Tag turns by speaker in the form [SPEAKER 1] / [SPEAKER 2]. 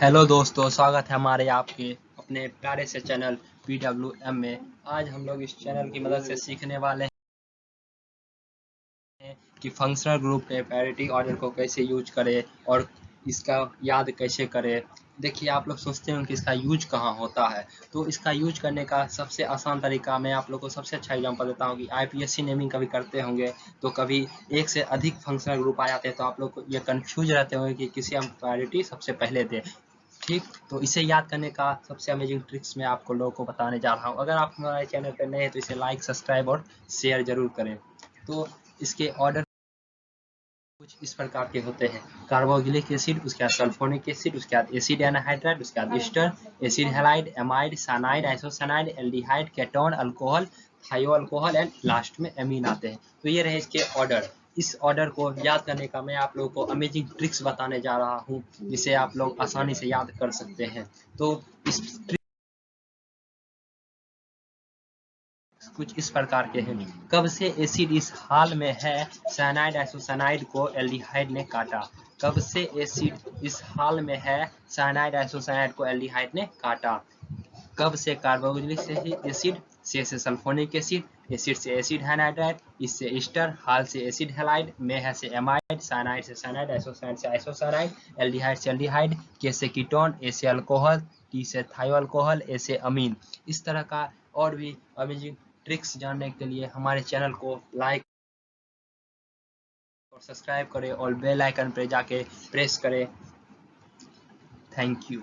[SPEAKER 1] Hello दोस्तों, स्वागत है हमारे आपके अपने प्यारे से चैनल पी डब्ल्यू एम में। आज हम लोग इस चैनल की मदद से सीखने वाले हैं कि फंक्शनल ग्रुप के पैरिटी ऑर्डर को कैसे यूज़ करें और इसका याद कैसे करें। देखिए, आप लोग सोचते हैं कि इसका यूज़ कहाँ होता है। तो इसका यूज़ करने का सबसे आसान तरीका मैं आप लोग को सबसे अच्छा एग्ज़ाम्पल देता हूँ कि आईपीएससी नेमिंग कभी करते होंगे तो कभी एक से अधिक फंक्शनल ग्रुप आ जाते हैं तो आप लोग ये कंफ्यूज रहते होंगे कि किसी हम प्रायोरिटी सबसे पहले दें। ठीक? तो इसे याद करने का सबसे अमेजिंग ट्रिक्स मैं आपको लोगों को बताने जा रहा हूँ। अगर आप हमारे चैनल पर नए हैं तो इसे लाइक सब्सक्राइब और शेयर ज़रूर करें। तो इसके ऑर्डर कुछ इस प्रकार के होते हैं। कार्बोक्सिलिक एसिड, उसके बाद सल्फोनिक एसिड, उसके बाद एसिड एनहाइड्राइड उसके बाद ester acid halide amide cyanide isocyanide aldehyde ketone alcohol thio alcohol and last में एमीन आते हैं। तो ये रहे इसके ऑर्डर इस ऑर्डर को याद करने का मैं आप लोगों को अमेजिंग ट्रिक्स बताने जा रहा हूँ, जिसे आप लोग आसानी से याद कर सकते हैं। तो इस कुछ इस प्रकार के हैं। कब से एसिड इस हाल में है? साइनाइड आइसोसाइनाइड को एल्डिहाइड ने काटा। कब से एसिड इस हाल में है? साइनाइड आइसोसाइनाइड को एल्डिहाइड ने काटा। कब से कार्बोक्सिलिक एसिड से से सल्फोनिक एसिड एसिड से एसिड हाइनाइड्राइड इससे ईस्टर हाल से एसिड हेलाइड में है से एमाइड साइनाइड से साइनाइड आइसोसाइनाइड से आइसोसाइनाइड एल्डिहाइड से एल्डिहाइड, के से कीटोन, ए से अल्कोहल, टी से थायो अल्कोहल ए से अमीन। इस तरह का और भी अमेजिंग ट्रिक्स जानने के लिए हमारे चैनल को लाइक और सब्सक्राइब करें और बेल आइकन पर जाके प्रेस करें। Thank you